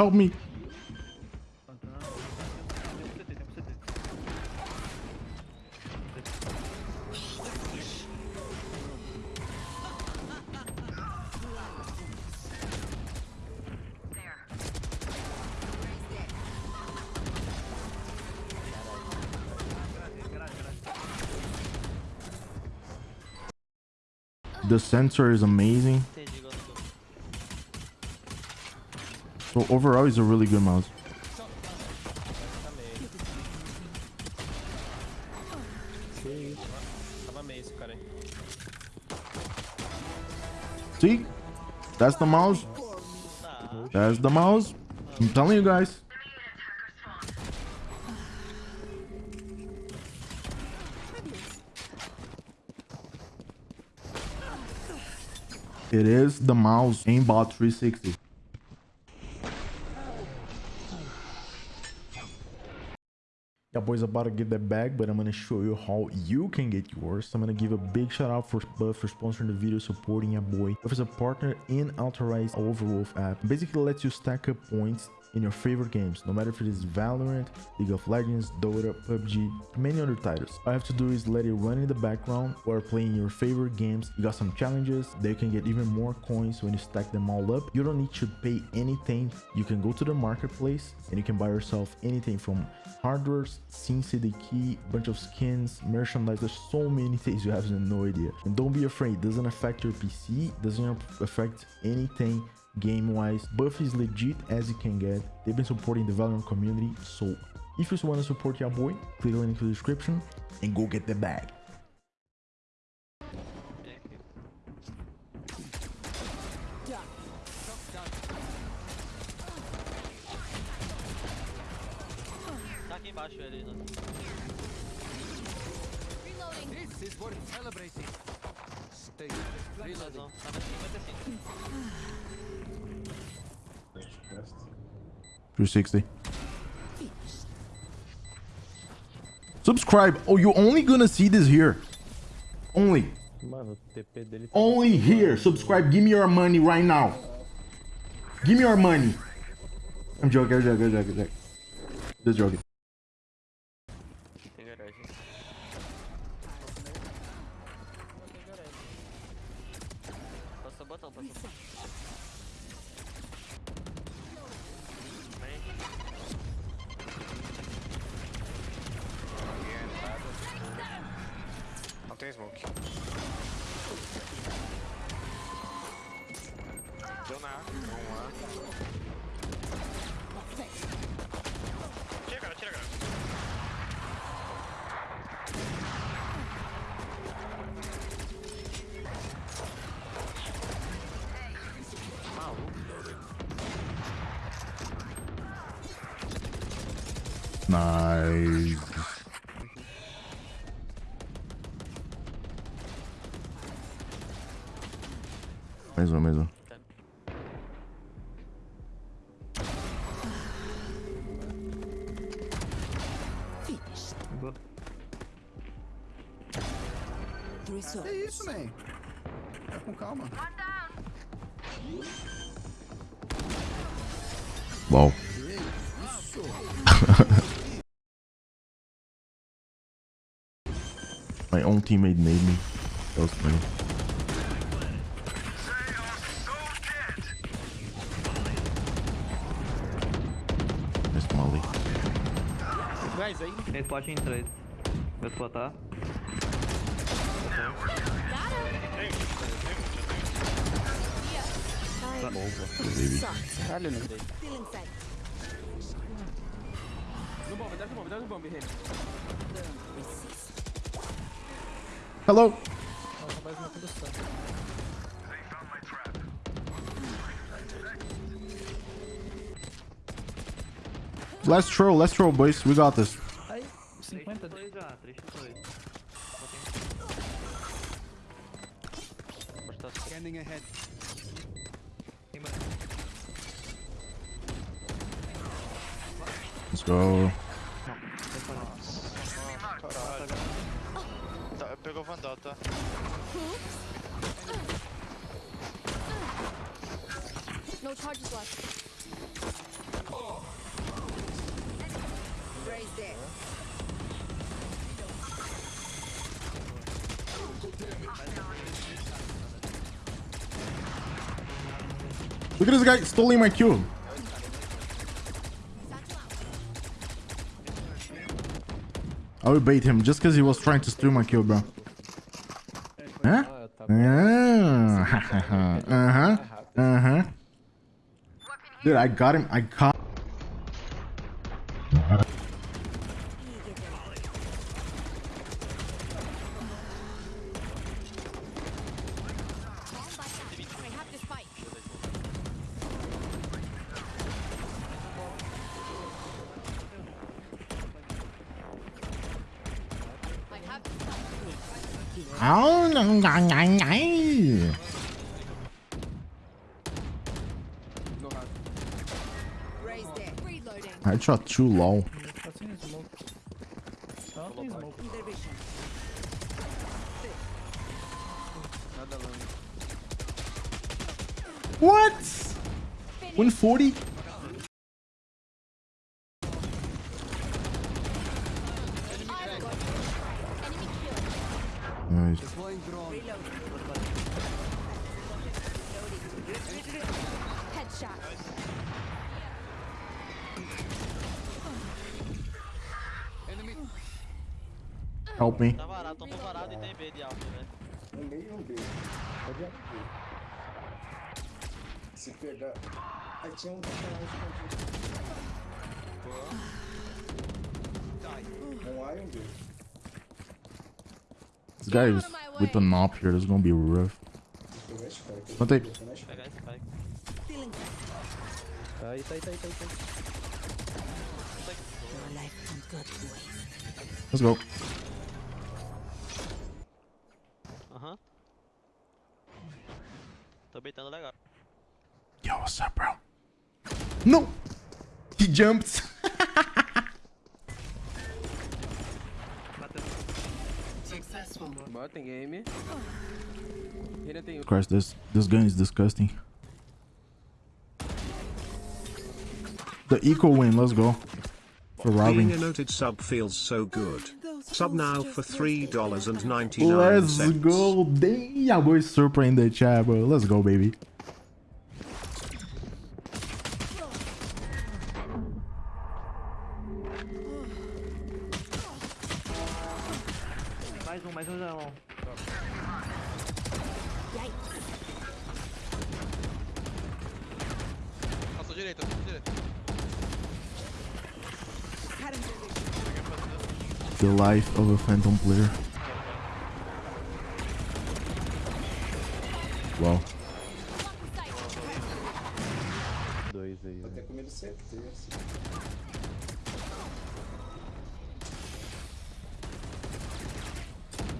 Help me. The sensor is amazing. So overall, he's a really good mouse. See? That's the mouse. That's the mouse. I'm telling you guys. It is the mouse aimbot 360. Boys, about to get that bag, but I'm gonna show you how you can get yours. I'm gonna give a big shout out for Buff for sponsoring the video, supporting your boy. Buff is a partner in authorized Overwolf app. Basically lets you stack up points in your favorite games, no matter if it is Valorant, League of Legends, Dota, PUBG, many other titles. All you have to do is let it run in the background while playing your favorite games. You got some challenges, they can get even more coins when you stack them all up. You don't need to pay anything. You can go to the marketplace and you can buy yourself anything from hardware, Sin CD key, bunch of skins, merchandise. There's so many things you have no idea. And don't be afraid, it doesn't affect your PC, doesn't affect anything game wise buff is legit as you can get they've been supporting the valorant community so if you want to support your boy click the link in the description and go get the bag? This is celebrating. Stay. Reloadão. Tá na 55. 360 subscribe oh you're only gonna see this here only Mano, o TP dele tá only here subscribe give me your money right now give me your money i'm joking i'm joking i'm joking, I'm joking. just joking passou, passou. Vem. Alguém entrada. Não tem smoke. Deu na. Vamos lá. Nice mais um mais um. É isso, man. Tá com calma. wow my own teammate made me that was funny Miss Molly. Guys, aí. Esse pode em 3. Vai botar. Caralho, não dei. No bomb, dá no bomb, dá no bomb, Remy. Hello. Let's throw, let's throw, boys. We got this. 3 x 2 já, 3 x 2. Scanning ahead. Let's go. go No charges left. Raise there. Look at this guy stealing my cube. I will bait him just because he was trying to steal my kill, bro. Huh? Yeah. uh-huh. Uh-huh. Dude, I got him. I caught. Oh, no, no, no, no. I shot too low. What? 140? Help me. Tá varado, tô varado e tem B de alto, velho. No meio um B. Pode abrir. Se pegar. Aí tinha um personagem escondido. Um A e um B. This guy is with the knob here. This is gonna be rough. Pegar a Spike. Não tem. Pegar a Spike. Pegar esse spike. Tá aí, tá aí, tá aí, tá aí. Tá aí. Your life can go two ways. Let's go. Tô beitando legal. Yo, what's up, bro? No! He jumped. Bora, tem game. Reyna tem Christ, this this gun is disgusting. The eco win. Let's go. For robbing. Being a noted sub feels so good. Sub now for $3.99. Let's go. Damn, boy, super in the chat, bro. Let's go, baby. Mais mais não. Passou direita, passou direita. The life of a phantom player. Wow.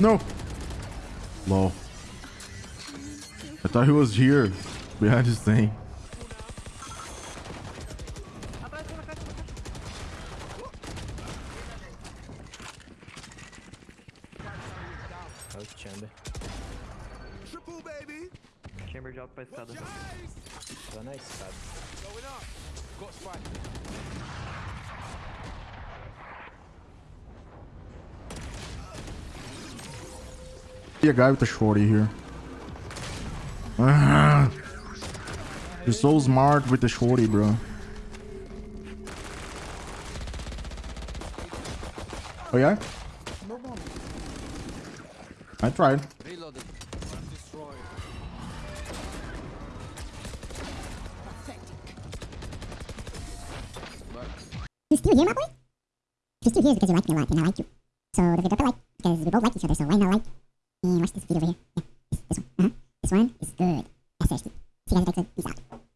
No. Lol. I thought he was here behind this thing. É o Chamber. Triple baby. Chamber de alto pra escada. Tá na escada. Going up. Got spike. See a guy with a shorty here. You're so smart with the shorty, bro. Oh yeah? I tried. You still here, my boy? You're still here, because you like me a lot, and I like you. So forget to like, because we both like each other, so why not like? And watch this video over here. Yeah, this, this one. Uh-huh. This one is good. SSD. See you guys next time. Peace out.